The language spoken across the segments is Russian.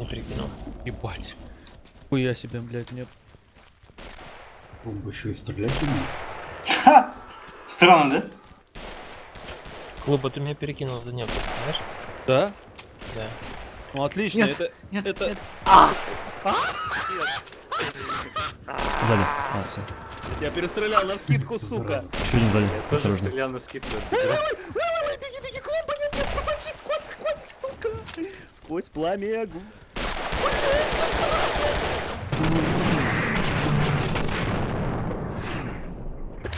Не перекинул. Ебать. Хуя себе, блядь, нет. Бомба еще и стрелять умеет. Ха! Странно, да? Клуба, ты меня перекинул за небо, знаешь? Да? Да. Ну отлично, Нет, это... нет, это... нет. Сзади. А, все. Я перестрелял на вскидку, сука. Еще один сзади. Тоже Осторожно. стрелял на скидку. Беги, беги, клумба, нет, нет, посади сквозь, сквозь, сука. Сквозь пламя огонь.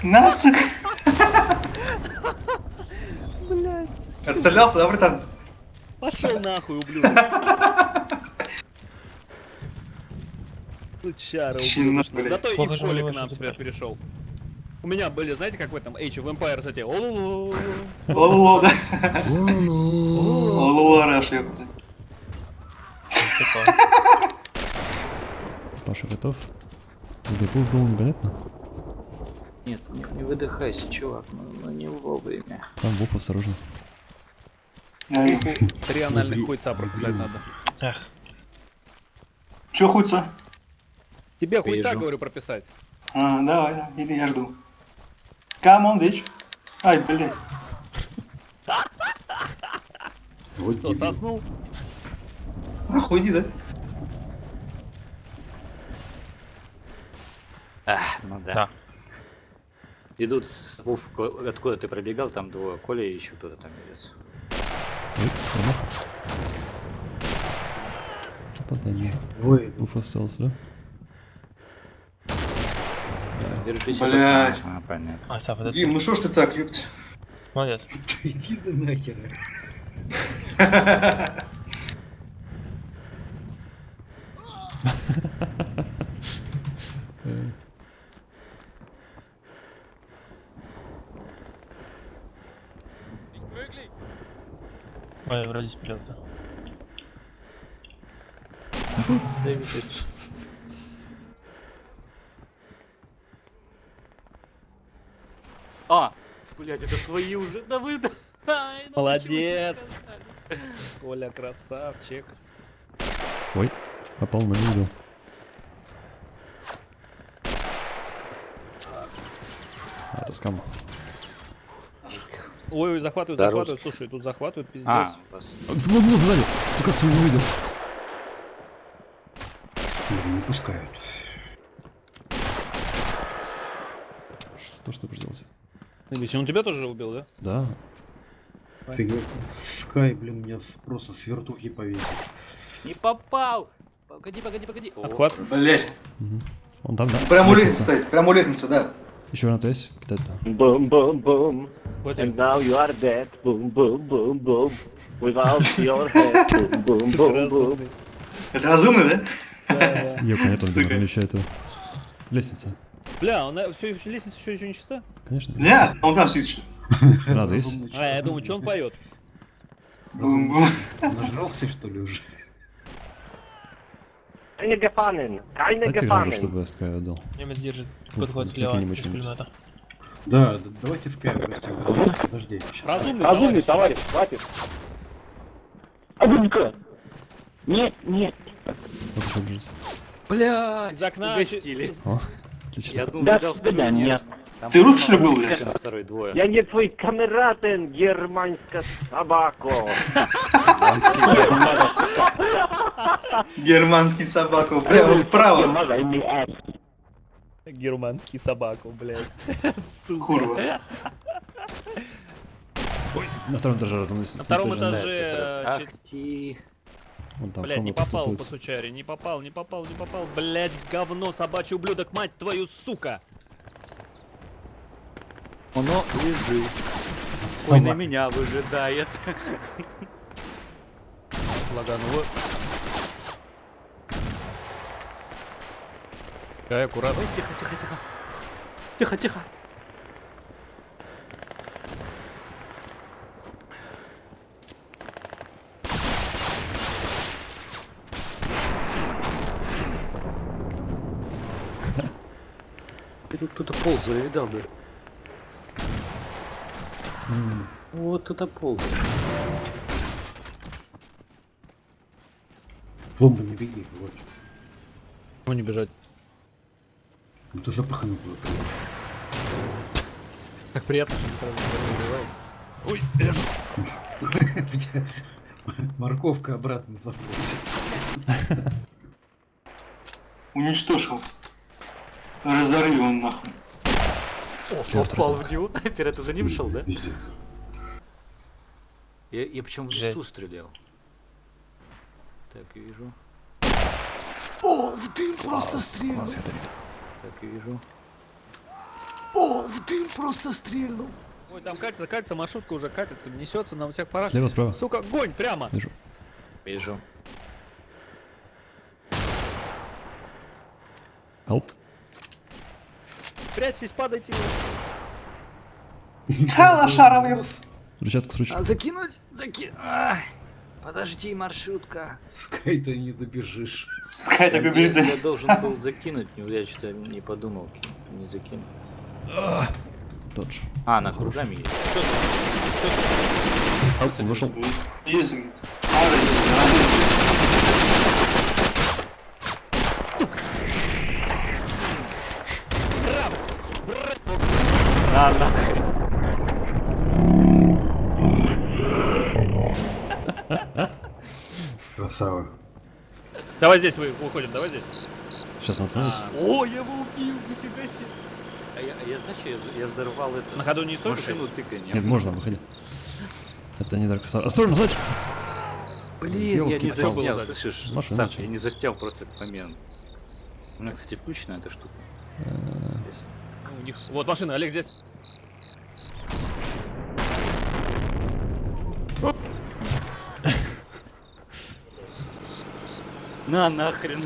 На, сука! Отстрелялся, да, братан? Пошел нахуй, ублюдок. Ублюдочный. блядь. Зато и в поле к нам теперь перешел. У меня были, знаете, как в этом Age of Empires эти олулу. Лоло, да? Лоло, Раш, ёпта. Паша готов? Дефул был непонятно. Нет, не, не выдыхайся, чувак, ну, ну не вовремя. Там Вов осторожно. Ай, Три анальных хуйца прописать надо. Эх, Чё хуйца? Тебе хуйца, Вижу. говорю, прописать. А, давай, да, иди, я жду. Come on, bitch. Ай, блядь. Вот Кто, соснул? Нахуй иди, да? Ах, ну да. Да. Идут с Вов, ко- откуда ты пробегал, там двое. Коля и еще кто-то там идет. Попадание. Ой, Вов остался, да? Держись. Блядь. А, понятно. а, это Дим, ну шо ж ты так, ёпта? молодец. иди ты нахер. Вперед, да. Двигайтесь. А, блять, это свои уже. Да вы... Ай, ну Молодец. Коля, красавчик. Ой, попал, но не увидел. Ой, ой, захватывают, Да, захватывают. русский. Слушай, тут захватывают, А, пиздец. А, Вот, вот, сзади. Ты как ты его не увидел? Блин, не пускают. Что, что будешь делать? Если он тебя тоже убил, да? Да. Ты Скай, блин, меня просто с вертухи повесил. Не попал! Погоди, погоди, погоди. Отхват. Блядь. Он там, да? Прям у лестницы Лестница. стоит, прям у лестницы, да. Еще на ТС. Кидать, да. Boom, Вот And тебе. now you are dead. Boom, boom, boom, boom. Without your head. Boom, boom, boom, boom. разумный. Это разумно, да? Да, да. Ее понятно, Сука. где вещает его. Лестница. Бля, он все еще лестница еще, еще не чиста? Конечно. Нет, он там сидит. еще. Есть. А, я думаю, что он поет? Бум-бум. Нажрался, что ли, уже? Keine Дайте гранату, Gefangen. чтобы СК отдал. Немец держит подход слева из пулемета. Да, давайте Скай гостям. Подожди. Разумный Разумный товарищ. товарищ, хватит. Абунька. Нет, нет. Блядь, Из окна угостили. О, отлично. Я думаю, До дал второй свидания. нет. Там Ты русский, был, блядь? второй двое. Я не твой камератен, германская собака. Германский собаку. Прямо справа. Помогай мне. Германский собаку, блядь. Сука. Курва. На втором этаже. На втором этаже- э, Ах ты. Вон там Блядь, не попал по сучаре, не попал, не попал, не попал. Блядь, говно, собачий ублюдок, мать твою, сука! Оно лежит. Ой, на меня выжидает. Лагануло. Кай, аккуратно. Ой, тихо, тихо, тихо. Тихо, тихо. Тут кто-то ползал, я видал, да? Вот кто-то ползал. Клумба не беги, вот. Ну не бежать. Ну ты запахнул куда-то. Как приятно, что ты раз не убивает. У тебя Морковка обратно заходит. Уничтожил. Разорви он нахуй. О, попал в него. Теперь ты за ним шел, да? Я, я причем в листу стрелял. Так, вижу. О, в дым просто стрельнул. Класс, я это видел. Так, вижу. О, в дым просто стрельнул. Ой, там катится, катится, маршрутка уже катится, несется на всех парах. Слева, справа. Сука, гонь прямо. Вижу. Вижу. Help. Прячьтесь, падайте. Ха, лошаровый. Рычатку с ручкой. А, закинуть? Закинуть. Подожди, маршрутка. Скай ты не добежишь. Скай я, убежит. я должен был закинуть, но я что-то не подумал, не закинул. Тот же. А, она кругами есть. Help, он вышел. На, нахрен. Красава. Давай здесь вы, уходим, давай здесь. Сейчас он остановится. О, я его убил, нифига себе. А я, а я знаешь, я, я взорвал это. На ходу не стоит машину тыканьем. Нет, можно, выходи. Это не Дарк Souls. Осторожно, сзади! Блин, я не Ёлки-палки. заснял, слышишь? Машина я не заснял просто этот момент. У меня, кстати, включена эта штука. Есть. У них... Вот машина, Олег здесь. На нахрен.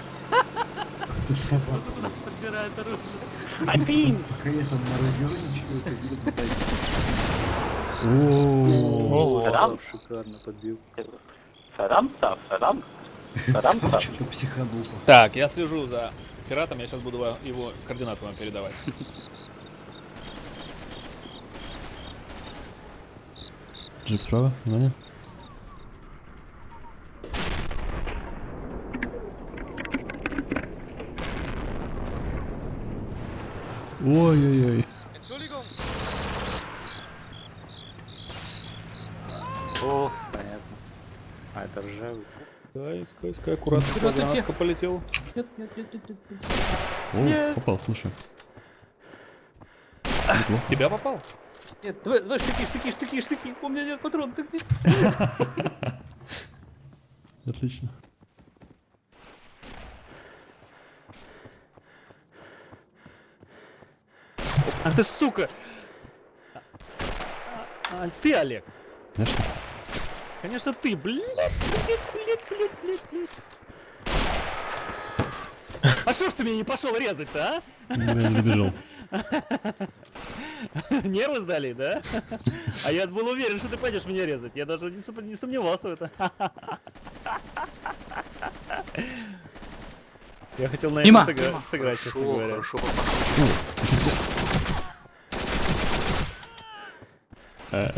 Тут нас подбирает оружие. Пока я там наразнервничаю, это видно пытаюсь. О, Феррам? Шикарно подбил. Так, я слежу за пиратом, я сейчас буду его координаты вам передавать. Джип справа, внимание. Ой-ой-ой. О, понятно. А, это ржавый. Скай, скай, скай, аккуратно, Вперёд идти. гранатка полетела. О, попал, слушай. Неплохо. Тебя попал? Нет, давай, давай, штыки, штыки, штыки, штыки. У меня нет патронов, ты где? Отлично. Ах ты сука! А, а, ты, Олег. Конечно. Конечно, ты, блин, блин, блин, блин, блин, блин. А что ж ты меня не пошел резать-то, Ну, Я не добежал. а? Нервы сдали, да? А я был уверен, что ты пойдешь меня резать. Я даже не сомневался в этом. Я хотел на Мимо. этом сыгра- сыграть, честно Хорошо, говоря. хорошо попал. Э.